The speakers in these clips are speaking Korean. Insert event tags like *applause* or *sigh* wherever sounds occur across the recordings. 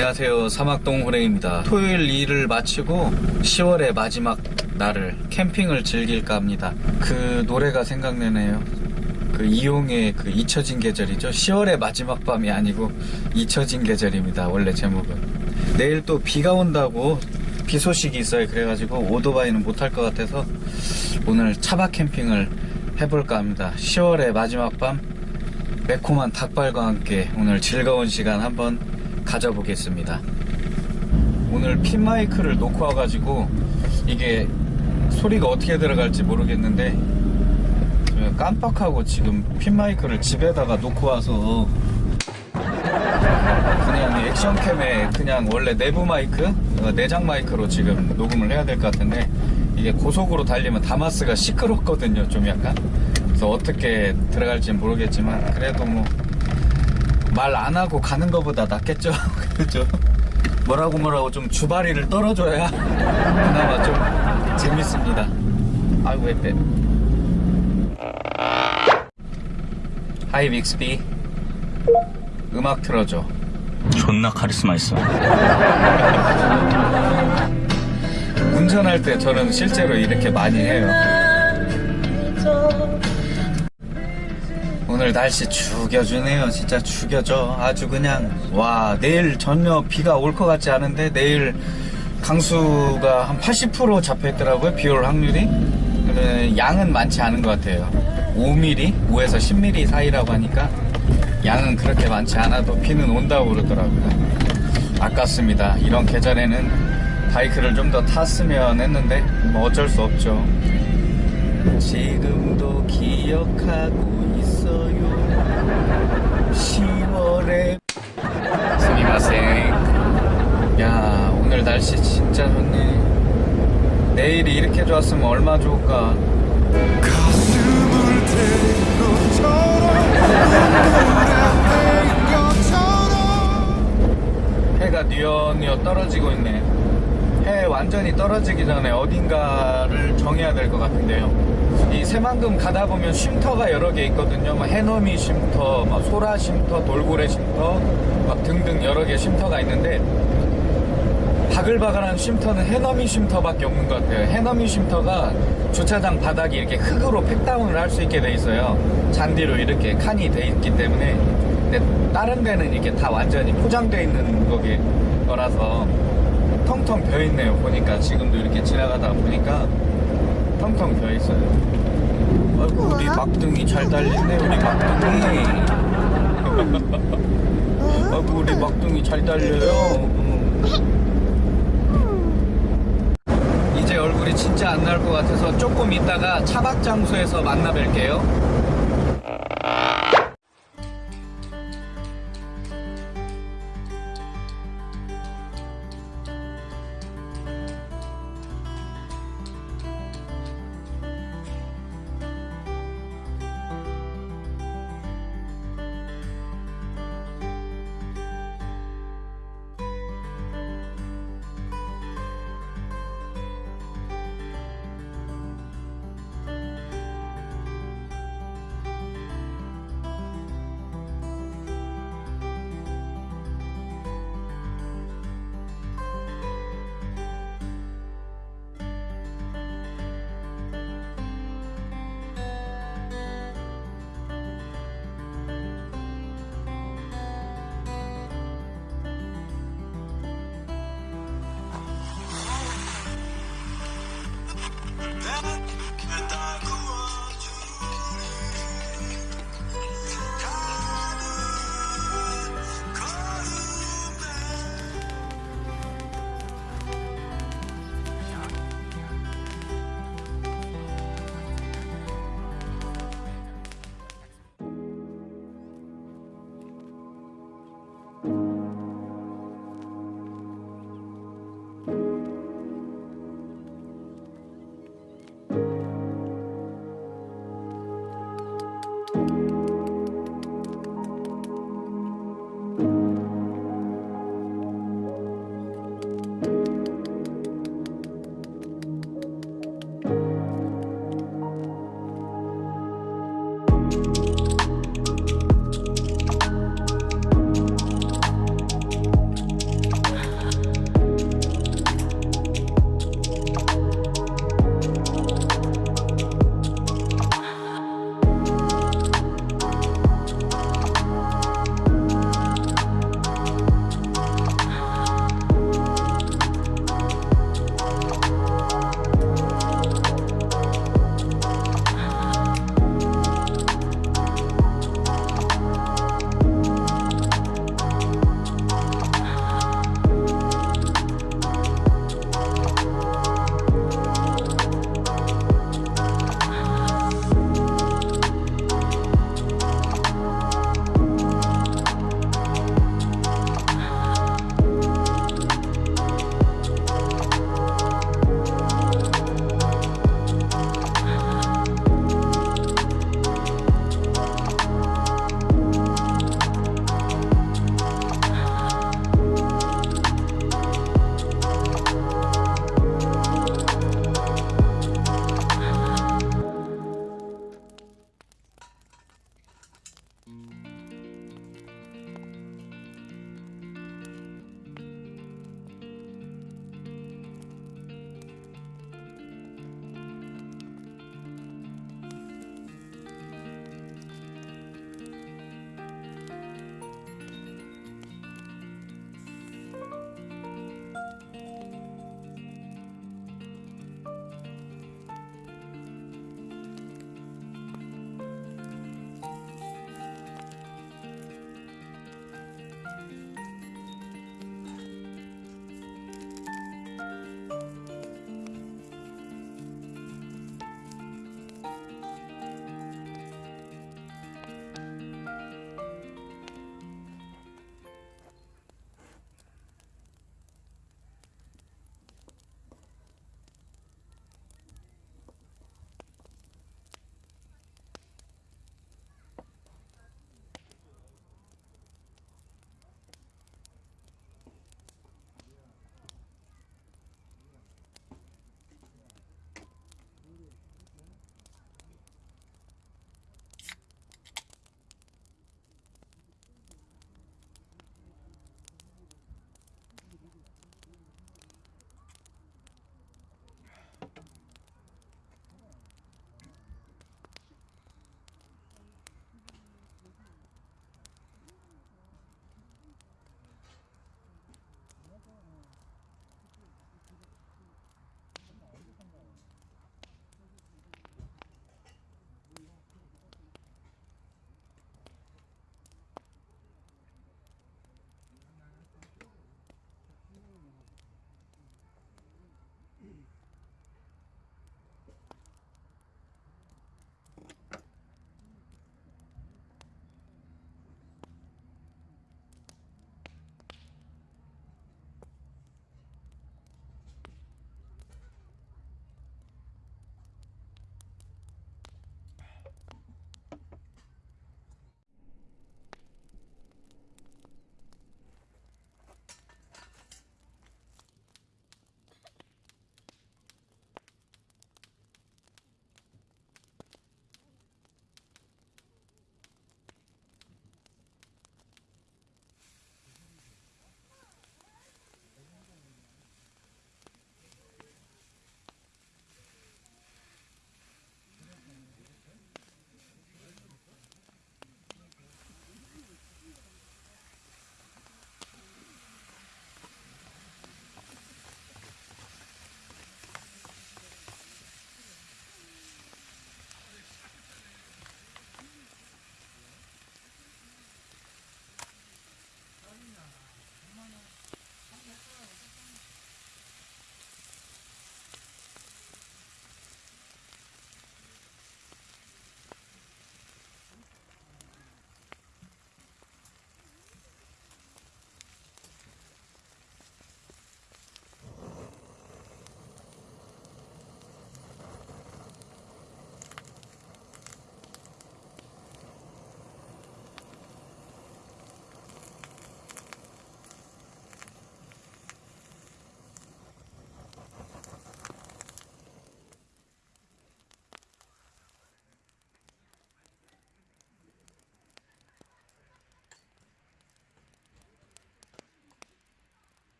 안녕하세요. 사막동 호랭입니다. 토요일 일을 마치고 10월의 마지막 날을 캠핑을 즐길까 합니다. 그 노래가 생각나네요. 그 이용의 그 잊혀진 계절이죠. 10월의 마지막 밤이 아니고 잊혀진 계절입니다. 원래 제목은. 내일 또 비가 온다고 비 소식이 있어요. 그래가지고 오토바이는 못할 것 같아서 오늘 차박 캠핑을 해볼까 합니다. 10월의 마지막 밤 매콤한 닭발과 함께 오늘 즐거운 시간 한번 가져보겠습니다. 오늘 핀 마이크를 놓고 와가지고 이게 소리가 어떻게 들어갈지 모르겠는데 깜빡하고 지금 핀 마이크를 집에다가 놓고 와서 그냥 액션캠에 그냥 원래 내부 마이크 어, 내장 마이크로 지금 녹음을 해야 될 것 같은데 이게 고속으로 달리면 다마스가 시끄럽거든요 좀 약간 그래서 어떻게 들어갈지 모르겠지만 그래도 뭐 말 안 하고 가는 것보다 낫겠죠? *laughs* 그죠? 뭐라고 뭐라고 좀 주바리를 떨어줘야 그나마 좀 재밌습니다. 아이고 왜빼 하이 빅스비 음악 틀어줘. 존나 카리스마 있어. 운전할 때 저는 실제로 이렇게 많이 해요 오늘 날씨 죽여주네요. 진짜 죽여줘. 아주 그냥 와 내일 전혀 비가 올 것 같지 않은데 내일 강수가 한 80% 잡혀있더라고요 비올 확률이. 양은 많지 않은 것 같아요. 5mm 5에서 10mm 사이라고 하니까 양은 그렇게 많지 않아도 비는 온다고 그러더라고요. 아깝습니다. 이런 계절에는 바이크를 좀 더 탔으면 했는데 뭐 어쩔 수 없죠. 지금도 기억하고 10월에 스미마생 야 오늘 날씨 진짜 좋네. 내일이 이렇게 좋았으면 얼마 좋을까? 가슴을 대는 것처럼. 해가 뉘어뉘어 떨어지고 있네. 해 완전히 떨어지기 전에 어딘가를 정해야 될 것 같은데요 이 새만금 가다 보면 쉼터가 여러 개 있거든요. 막 해넘이 쉼터, 막 소라 쉼터, 돌고래 쉼터 막 등등 여러 개 쉼터가 있는데 바글바글한 쉼터는 해넘이 쉼터밖에 없는 것 같아요. 해넘이 쉼터가 주차장 바닥이 이렇게 흙으로 팩다운을 할 수 있게 돼 있어요. 잔디로 이렇게 칸이 돼 있기 때문에. 근데 다른 데는 이렇게 다 완전히 포장돼 있는 거기 거라서 텅텅 비어 있네요 보니까. 지금도 이렇게 지나가다 보니까 텅텅 비어 있어요 아이고 우리 막둥이 잘 달리네 우리 막둥이. 아이고 우리 막둥이 잘 달려요. 음. 이제 얼굴이 진짜 안 나올 것 같아서 조금 있다가 차박 장소에서 만나 뵐게요 thank mm -hmm. you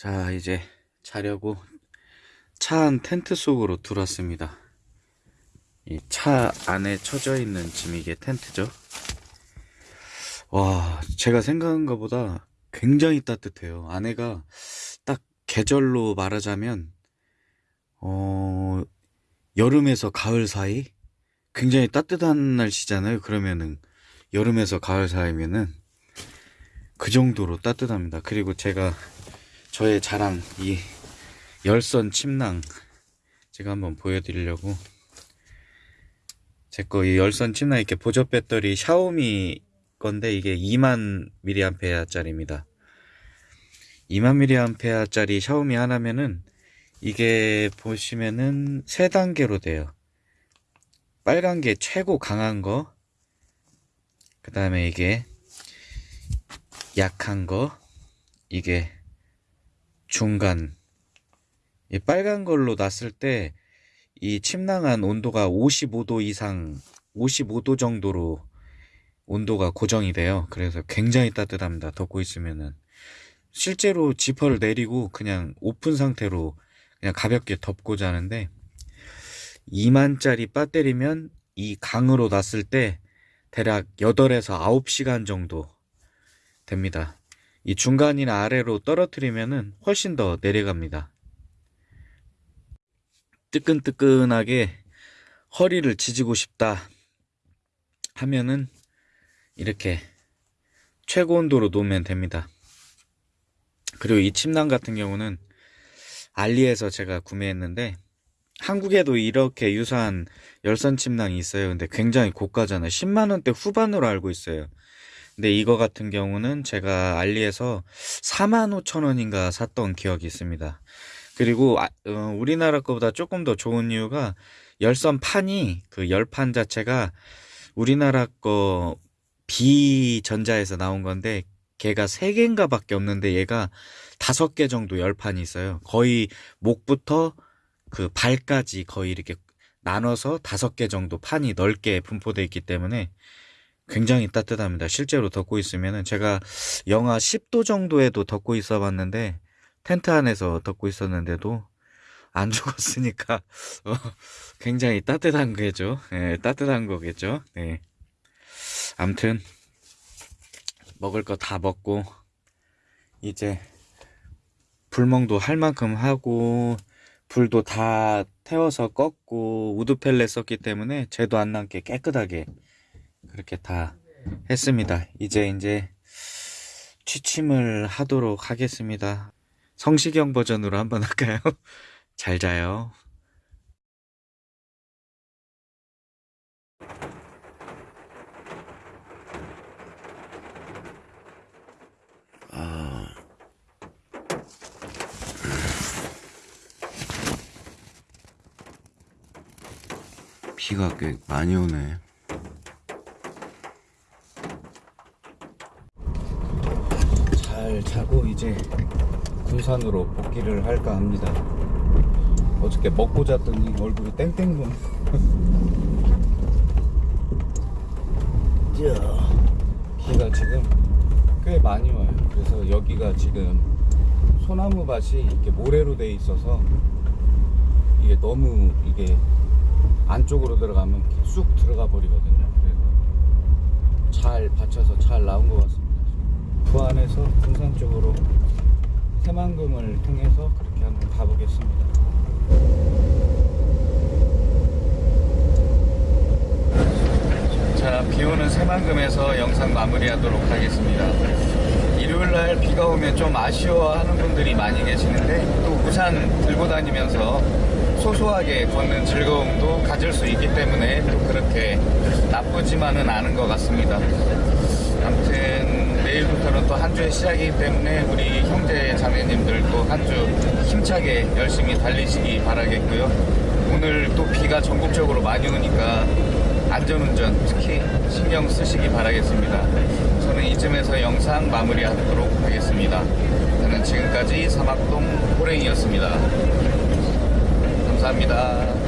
자, 이제 자려고 차 안 텐트 속으로 들어왔습니다. 이 차 안에 쳐져 있는 지금 이게 텐트죠. 와, 제가 생각한 것보다 굉장히 따뜻해요. 안에가 딱 계절로 말하자면, 어, 여름에서 가을 사이? 굉장히 따뜻한 날씨잖아요. 그러면은, 여름에서 가을 사이면은, 그 정도로 따뜻합니다. 그리고 제가 저의 자랑, 이 열선 침낭, 제가 한번 보여드리려고, 제 거 이 열선 침낭 이렇게 보조 배터리 샤오미 건데 이게 2만 mAh짜리입니다. 2만 mAh짜리 샤오미 하나면은 이게 보시면은 세 단계로 돼요. 빨간 게 최고 강한 거, 그 다음에 이게 약한 거, 이게 중간. 이 빨간 걸로 놨을 때 이 침낭한 온도가 55도 이상, 55도 정도로 온도가 고정이 돼요. 그래서 굉장히 따뜻합니다. 덮고 있으면은. 실제로 지퍼를 내리고 그냥 오픈 상태로 그냥 가볍게 덮고 자는데 2만짜리 배터리면 이 강으로 놨을 때 대략 8에서 9시간 정도 됩니다. 이 중간이나 아래로 떨어뜨리면은 훨씬 더 내려갑니다. 뜨끈뜨끈하게 허리를 지지고 싶다 하면은 이렇게 최고 온도로 놓으면 됩니다. 그리고 이 침낭 같은 경우는 알리에서 제가 구매했는데 한국에도 이렇게 유사한 열선 침낭이 있어요. 근데 굉장히 고가잖아요. 10만 원대 후반으로 알고 있어요. 근데 이거 같은 경우는 제가 알리에서 4만 5천 원인가 샀던 기억이 있습니다. 그리고 아, 어, 우리나라 거보다 조금 더 좋은 이유가 열선 판이 그 열판 자체가 우리나라 거 비전자에서 나온 건데 걔가 세 개인가 밖에 없는데 얘가 다섯 개 정도 열판이 있어요. 거의 목부터 그 발까지 거의 이렇게 나눠서 다섯 개 정도 판이 넓게 분포되어 있기 때문에 굉장히 따뜻합니다. 실제로 덮고 있으면은 제가 영하 10도 정도에도 덮고 있어 봤는데 텐트 안에서 덮고 있었는데도 안 *laughs* 죽었으니까 어, 굉장히 따뜻한 거겠죠. 예, 따뜻한 거겠죠. 네. 암튼 먹을 거 다 먹고 이제 불멍도 할 만큼 하고 불도 다 태워서 껐고 우드 펠렛 썼기 때문에 재도 안 남게 깨끗하게 그렇게 다 했습니다. 이제 이제 취침을 하도록 하겠습니다. 성시경 버전으로 한번 할까요? *laughs* 잘 자요. 비가 꽤 많이 오네. 잘 자고 이제 군산으로 복귀를 할까 합니다. 어저께 먹고 잤더니 얼굴이 땡땡 돈. 비가 지금 꽤 많이 와요. 그래서 여기가 지금 소나무 밭이 이렇게 모래로 돼 있어서 이게 너무 이게 안쪽으로 들어가면 쑥 들어가 버리거든요. 그래서 잘 받쳐서 잘 나온 것 같습니다. 부안에서 군산 쪽으로 새만금을 통해서 그렇게 한번 가보겠습니다. 자, 비 오는 새만금에서 영상 마무리하도록 하겠습니다. 일요일 날 비가 오면 좀 아쉬워하는 분들이 많이 계시는데 또 우산 들고 다니면서 소소하게 걷는 즐거움도 가질 수 있기 때문에 또 그렇게 나쁘지만은 않은 것 같습니다. 아무튼 내일부터는 또 한 주의 시작이기 때문에 우리 형제 자매님들도 한주 힘차게 열심히 달리시기 바라겠고요. 오늘 또 비가 전국적으로 많이 오니까 안전운전 특히 신경 쓰시기 바라겠습니다. 저는 이쯤에서 영상 마무리하도록 하겠습니다. 저는 지금까지 사막동 호랭이였습니다. 감사합니다.